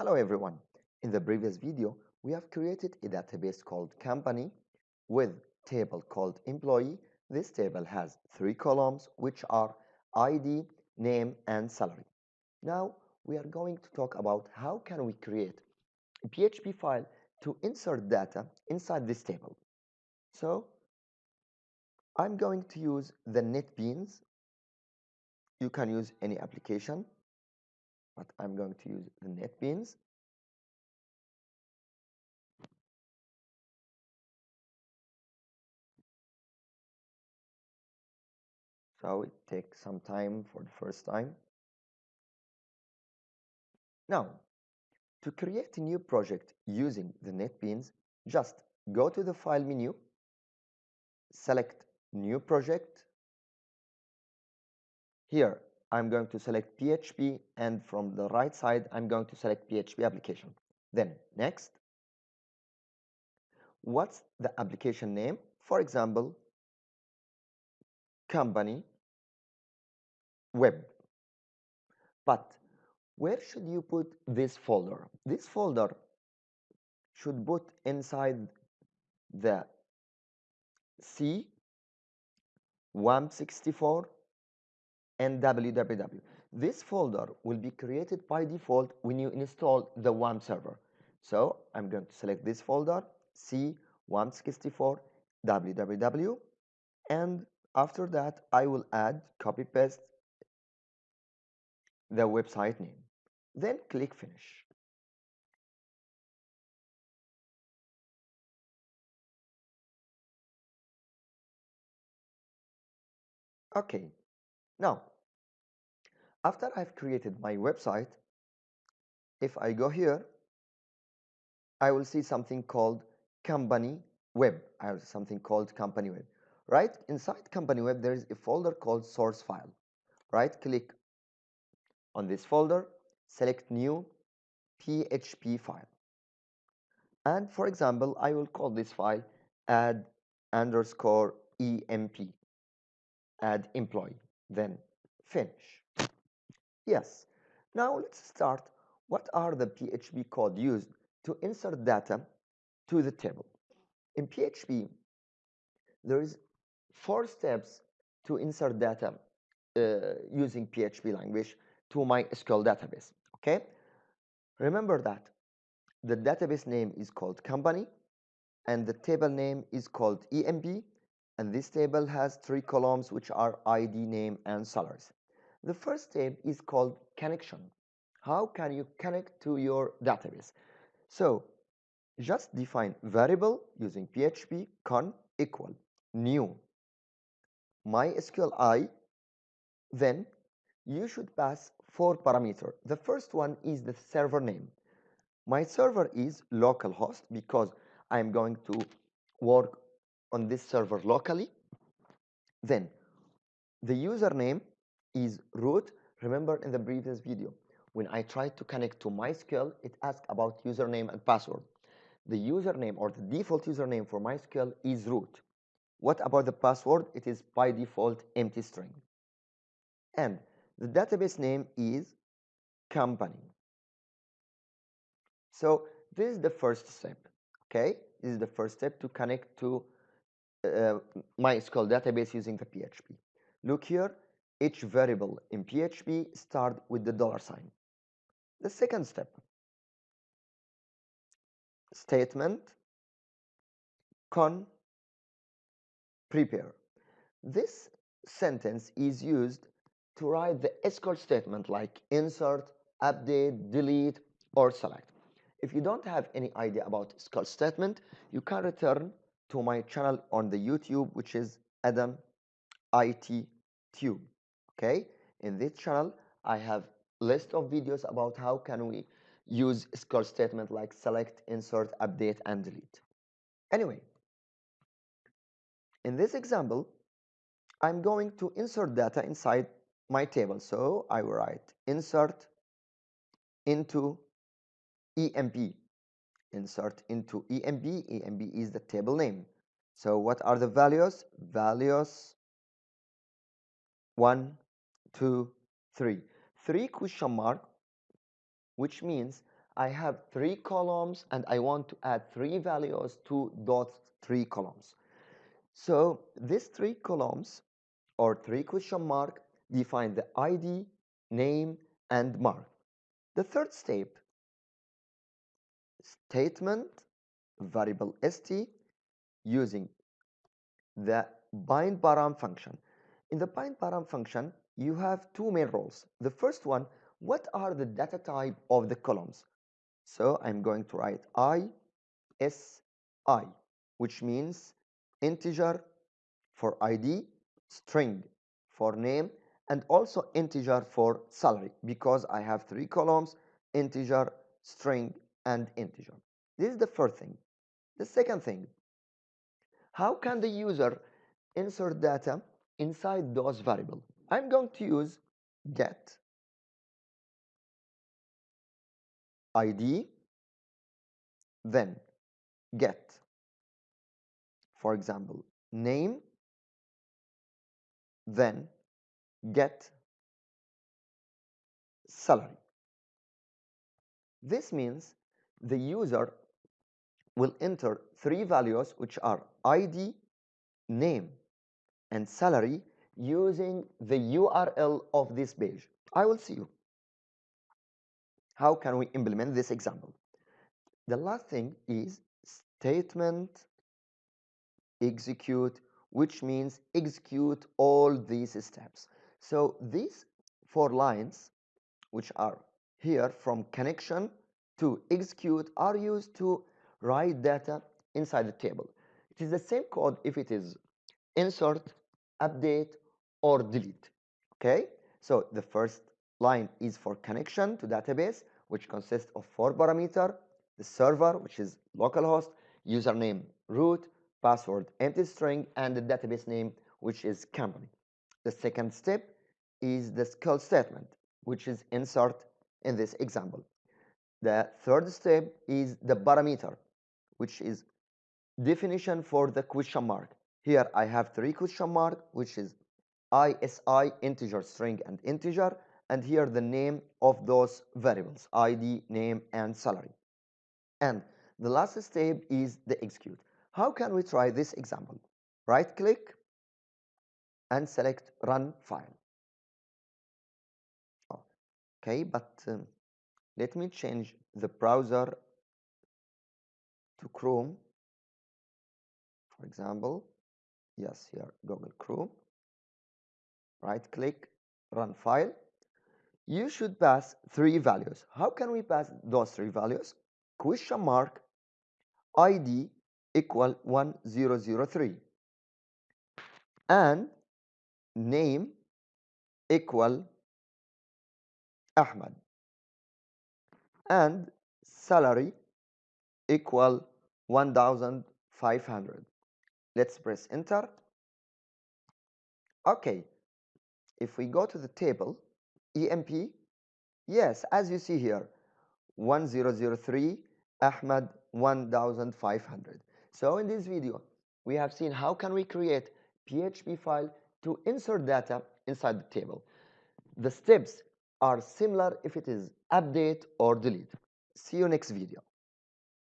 Hello everyone. In the previous video, we have created a database called company with table called employee. This table has three columns which are ID, name and salary. Now we are going to talk about how can we create a PHP file to insert data inside this table. So I'm going to use the NetBeans. You can use any application but I'm going to use the NetBeans. So it takes some time for the first time. Now, to create a new project using the NetBeans, just go to the File menu, select New Project. Here, I'm going to select PHP and from the right side I'm going to select PHP application. Then next. What's the application name? For example, company web. But where should you put this folder? This folder should put inside the C 164 and www. This folder will be created by default when you install the WAMP server. So I'm going to select this folder, C164 www, and after that I will add copy paste the website name. Then click finish. Okay, now after I've created my website, if I go here, I will see something called company web. I have something called company web. Right inside company web, there is a folder called source file. Right click on this folder, select new PHP file. And for example, I will call this file add underscore emp, add employee, then finish. Yes. Now let's start. What are the PHP code used to insert data to the table? In PHP, there is four steps to insert data uh, using PHP language to MySQL database. Okay. Remember that the database name is called company and the table name is called EMP and this table has three columns which are ID, name and salaries. The first step is called connection. How can you connect to your database? So just define variable using PHP con equal new MySQL i. then you should pass four parameters. The first one is the server name. My server is localhost because I'm going to work on this server locally. Then the username is root. Remember in the previous video, when I tried to connect to MySQL, it asked about username and password. The username or the default username for MySQL is root. What about the password? It is by default empty string. And the database name is company. So this is the first step. Okay, this is the first step to connect to Uh, MySQL database using the PHP. Look here, each variable in PHP start with the dollar sign. The second step, statement con prepare. This sentence is used to write the SQL statement like insert, update, delete, or select. If you don't have any idea about SQL statement, you can return to my channel on the YouTube, which is Adam IT Tube okay? In this channel i have list of videos about how can we use SQL statement like select insert update and delete. Anyway in this example i'm going to insert data inside my table. So i will write insert into emp insert into EMP. EMP is the table name so what are the values values 1 two, three. Three question mark, which means I have three columns and I want to add three values to those three columns. So these three columns or three question mark define the ID, name, and mark. The third step, statement, variable st, using the bind param function. In the bind param function, you have two main roles. The first one, what are the data type of the columns? So I'm going to write i, s, i, which means integer for ID, string for name, and also integer for salary because I have three columns, integer, string, and integer. This is the first thing. The second thing, how can the user insert data inside those variables? I'm going to use get id then get for example name then get salary this means the user will enter three values which are id name and salary using the url of this page i will see you how can we implement this example? The last thing is statement execute, which means execute all these steps. So these four lines, which are here from connection to execute, are used to write data inside the table. It is the same code if it is insert, update, or delete. Okay, so the first line is for connection to database which consists of four parameters the server which is localhost username root password empty string and the database name which is company the second step is the SQL statement which is insert in this example the third step is the parameter which is definition for the question mark. Here I have three question mark which is ISI integer string and integer and here the name of those variables id name and salary. And the last step is the execute. How can we try this example? Right click and select run file. Okay but um, let me change the browser to chrome. For example yes here google chrome. Right click run file. You should pass three values. How can we pass those three values? Question mark ID equal 1003 and name equal Ahmad and salary equal 1500 let's press enter okay if we go to the table EMP? Yes, as you see here, 1003, Ahmad 1500. So in this video, we have seen how can we create PHP file to insert data inside the table. The steps are similar if it is update or delete. See you next video.